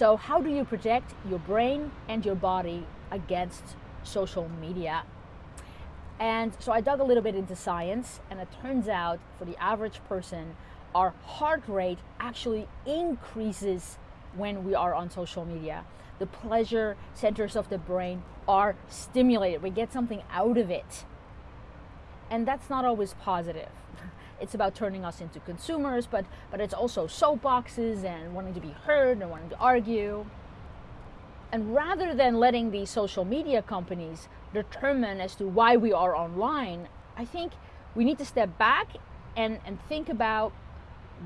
So, how do you protect your brain and your body against social media? And so I dug a little bit into science, and it turns out for the average person, our heart rate actually increases when we are on social media. The pleasure centers of the brain are stimulated. We get something out of it. And that's not always positive. It's about turning us into consumers, but, but it's also soapboxes and wanting to be heard and wanting to argue. And rather than letting these social media companies determine as to why we are online, I think we need to step back and, and think about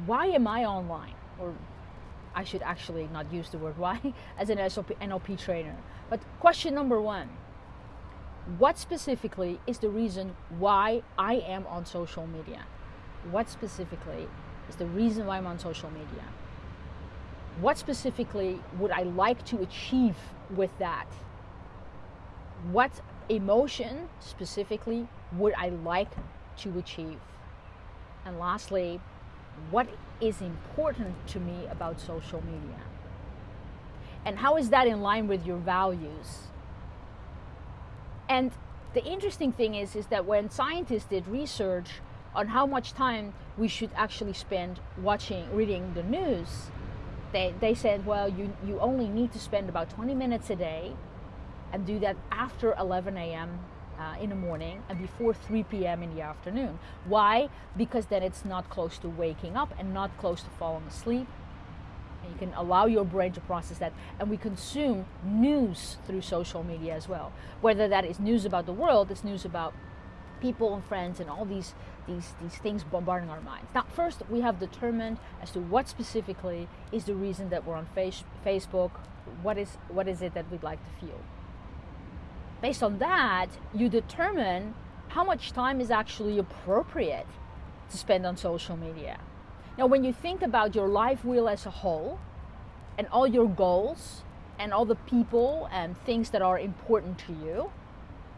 why am I online? Or I should actually not use the word why as an NLP trainer. But question number one What specifically is the reason why I am on social media? What specifically is the reason why I'm on social media? What specifically would I like to achieve with that? What emotion specifically would I like to achieve? And lastly, what is important to me about social media? And how is that in line with your values? And the interesting thing is, is that when scientists did research on how much time we should actually spend watching, reading the news, they, they said, well, you, you only need to spend about 20 minutes a day and do that after 11 a.m. Uh, in the morning and before 3 p.m. in the afternoon. Why? Because then it's not close to waking up and not close to falling asleep. And you can allow your brain to process that. And we consume news through social media as well. Whether that is news about the world, it's news about people and friends and all these these these things bombarding our minds. Now, first we have determined as to what specifically is the reason that we're on face, Facebook. What is what is it that we'd like to feel? Based on that, you determine how much time is actually appropriate to spend on social media. Now, when you think about your life wheel as a whole and all your goals and all the people and things that are important to you,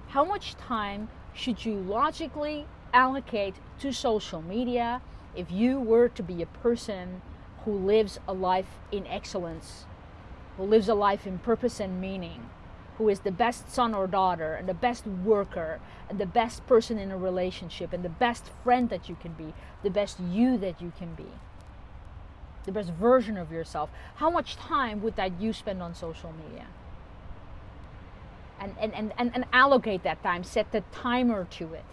how much time should you logically allocate to social media if you were to be a person who lives a life in excellence, who lives a life in purpose and meaning, who is the best son or daughter, and the best worker, and the best person in a relationship, and the best friend that you can be, the best you that you can be, the best version of yourself, how much time would that you spend on social media? And, and, and, and, allocate that time, set the timer to it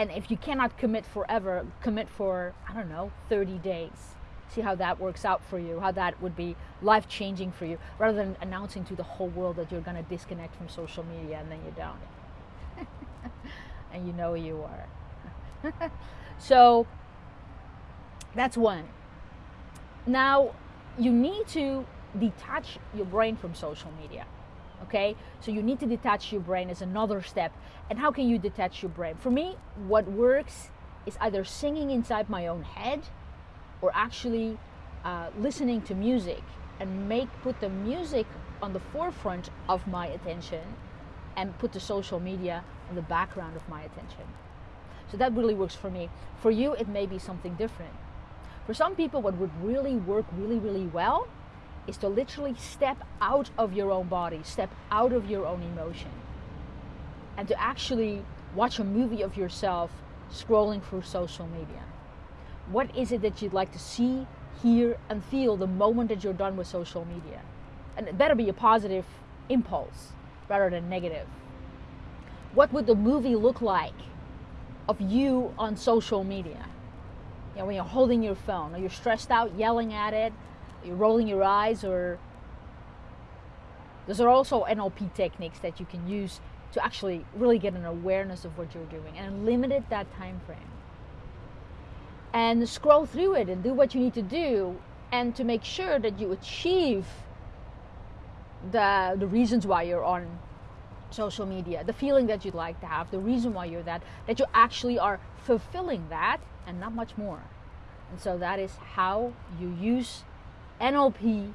and if you cannot commit forever, commit for, I don't know, 30 days. See how that works out for you, how that would be life changing for you, rather than announcing to the whole world that you're going to disconnect from social media and then you don't. and you know you are. so that's one. Now, you need to detach your brain from social media okay? So you need to detach your brain as another step. And how can you detach your brain? For me what works is either singing inside my own head or actually uh, listening to music and make put the music on the forefront of my attention and put the social media on the background of my attention. So that really works for me. For you it may be something different. For some people what would really work really really well is to literally step out of your own body, step out of your own emotion, and to actually watch a movie of yourself scrolling through social media. What is it that you'd like to see, hear, and feel the moment that you're done with social media? And it better be a positive impulse rather than negative. What would the movie look like of you on social media? You know, when you're holding your phone, or you're stressed out, yelling at it, you're rolling your eyes or those are also NLP techniques that you can use to actually really get an awareness of what you're doing and limit it that time frame. And scroll through it and do what you need to do and to make sure that you achieve the the reasons why you're on social media, the feeling that you'd like to have, the reason why you're that, that you actually are fulfilling that and not much more. And so that is how you use NLP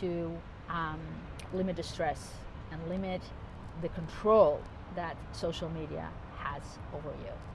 to um, limit the stress and limit the control that social media has over you.